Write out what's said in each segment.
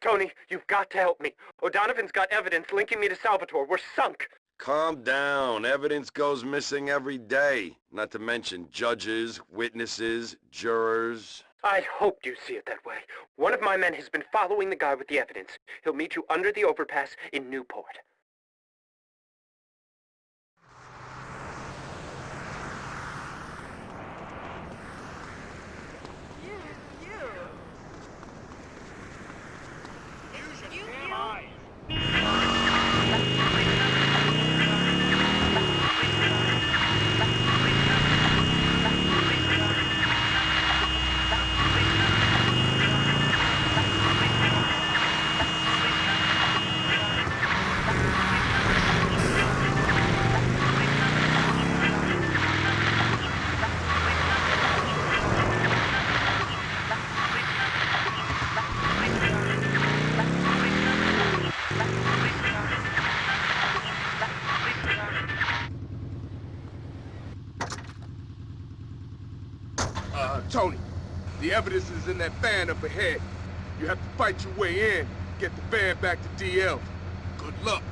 Tony, you've got to help me. O'Donovan's got evidence linking me to Salvatore. We're sunk. Calm down. Evidence goes missing every day. Not to mention judges, witnesses, jurors. I hoped you'd see it that way. One of my men has been following the guy with the evidence. He'll meet you under the overpass in Newport. Tony, the evidence is in that van up ahead. You have to fight your way in, get the van back to DL. Good luck.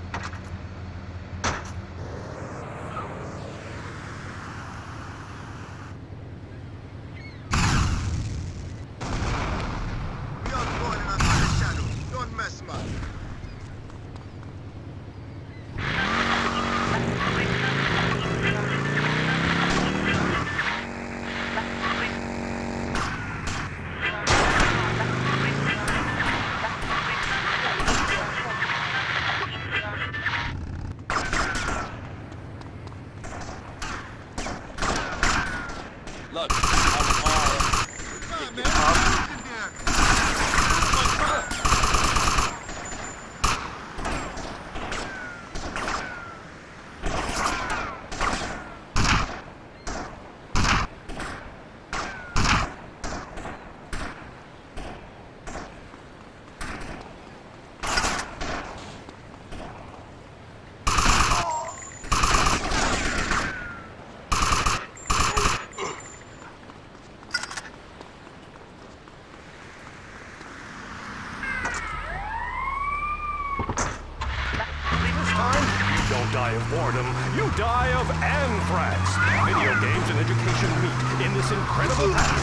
Die of boredom, you die of anthrax. Video games and education meet in this incredible path.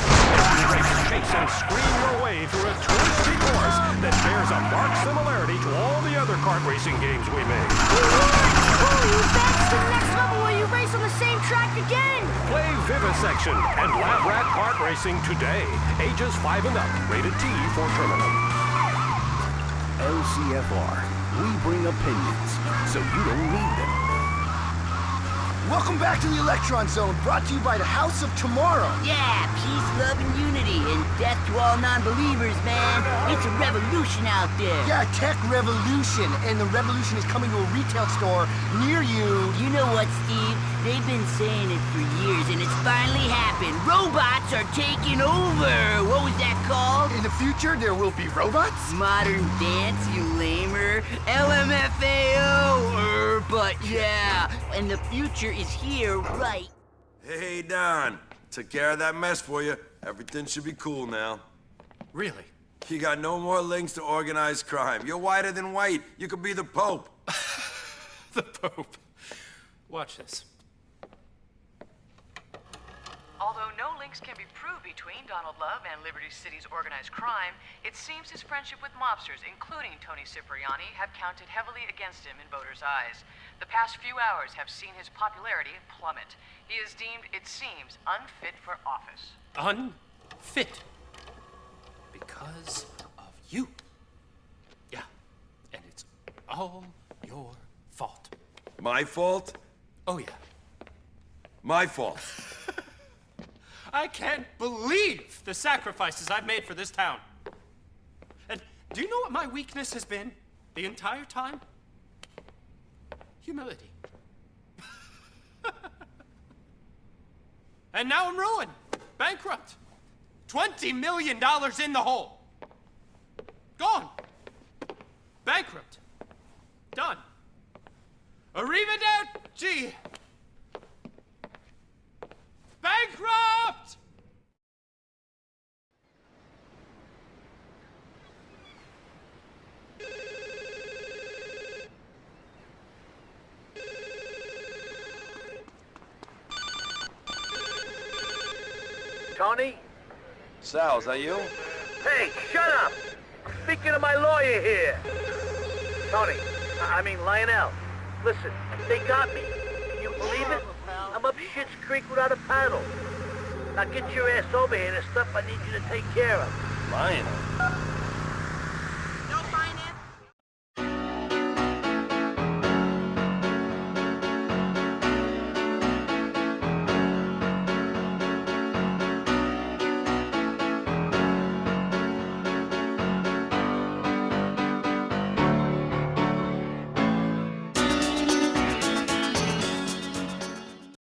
You race, chase, and scream your way through a twisty course that bears a marked similarity to all the other kart racing games we made. That's the next level where you race on the same track again! Play Vivisection and Lab Rat Kart Racing today. Ages 5 and up. Rated T for Terminal. LCFR. We bring opinions, so you don't need them. Welcome back to the Electron Zone, brought to you by the House of Tomorrow. Yeah, peace, love, and unity, and death to all non-believers, man. It's a revolution out there. Yeah, tech revolution, and the revolution is coming to a retail store near you. You know what, Steve? They've been saying it for years, and it's finally happened. Robots are taking over. What was that called? In the future, there will be robots? Modern dance, you lamer. Yeah. And the future is here, right? Hey, Don. Took care of that mess for you. Everything should be cool now. Really? You got no more links to organized crime. You're whiter than white. You could be the Pope. the Pope. Watch this. Although no links can be proved between Donald Love and Liberty City's organized crime, it seems his friendship with mobsters, including Tony Cipriani, have counted heavily against him in voters' eyes. The past few hours have seen his popularity plummet. He is deemed, it seems, unfit for office. Unfit? Because of you. Yeah, and it's all your fault. My fault? Oh, yeah. My fault. I can't believe the sacrifices I've made for this town. And do you know what my weakness has been the entire time? Humility. and now I'm ruined, bankrupt. $20 million in the hole. Gone. Bankrupt. Done. Arrivederci. Bankrupt! Tony? Sal, is that you? Hey, shut up! I'm speaking to my lawyer here. Tony, I mean Lionel. Listen, they got me. Can you believe it? I'm up Shit's Creek without a paddle. Now get your ass over here. There's stuff I need you to take care of. Lionel.